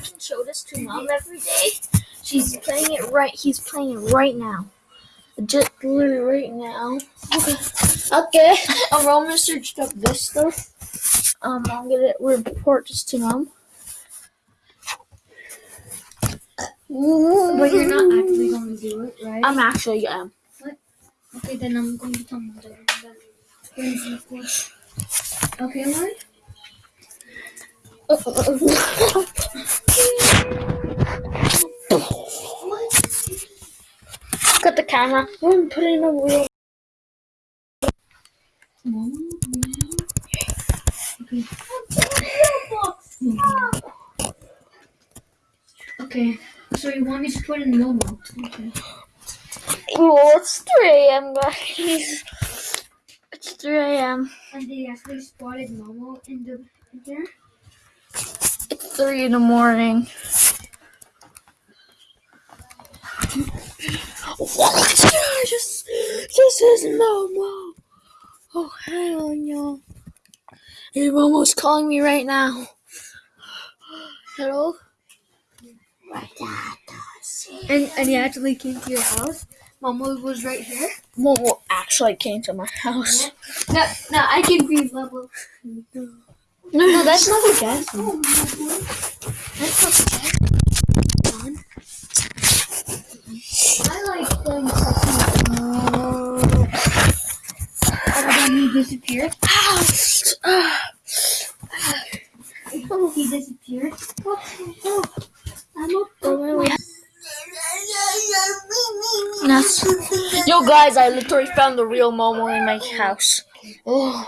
can show this to mom every day. She's playing it right. He's playing it right now. Just literally right now. Okay. Okay. Um, I'm gonna search up this stuff. Um, I'm gonna report this to mom. But you're not actually going to do it, right? I'm actually um. okay, then I'm going to tell mother that you're in school. Okay, Lauren? Cut the camera. We're gonna put in a. Mom? Okay. Okay. So you want me to put in Momo? Okay. Oh, it's 3 a.m. guys. It's 3 a.m. And they actually spotted Momo in the in there. 3 in the morning. What? Just, this is Momo. Oh, hell no. Your Momo's calling me right now. Hello? And and he actually came to your house. Momo was right here. Momo actually came to my house. No, no, I can be level. No, that's not a gas. Oh, That's not the gas. I like playing Pokemon. And then he disappeared. Oh, he disappeared. Ah. Oh, oh, I'm a That's, yo, guys, I literally found the real Momo in my house. Oh,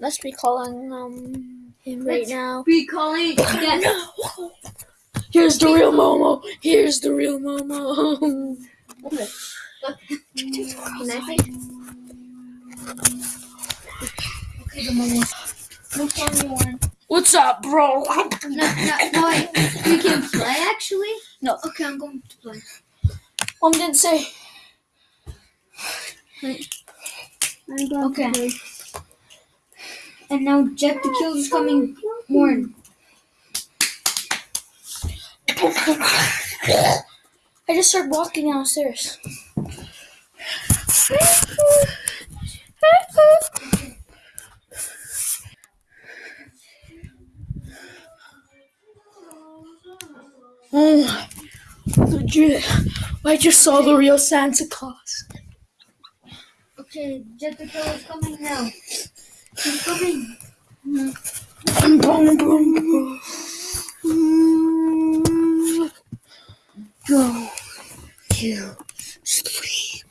let's be calling um him right Let's now. be calling that. No. Here's the real Momo. Here's the real Momo. Can Okay, the Momo. No funny one. What's up, bro? No, no, no. You can play actually? No. Okay, I'm going to play. Mom didn't say. I'm going okay. to play. And now Jack the Kill is coming more. I just started walking downstairs. Oh, legit. I just saw the real Santa Claus. Okay, Jack the Kill is coming now. Go to sleep.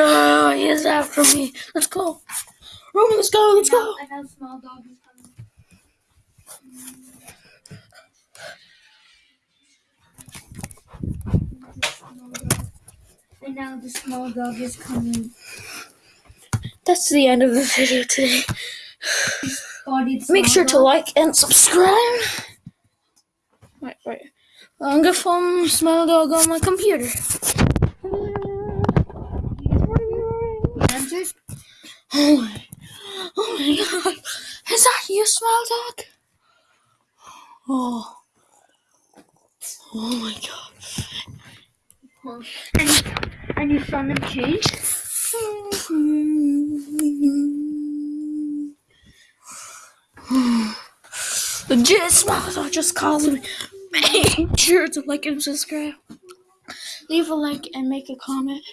Oh, he is after me. Let's go. Roman, let's go, let's go. And now Smile Dog coming. Now the Smile Dog is coming. That's the end of the video today. Make small sure to like and subscribe. Wait, wait. I'm gonna film Smile Dog on my computer. Oh my, oh my god. Is that you, Smile Dog? Oh. Oh my god. And, and you saw them change? Smile Dog just called me. Make sure to like and subscribe. Leave a like and make a comment.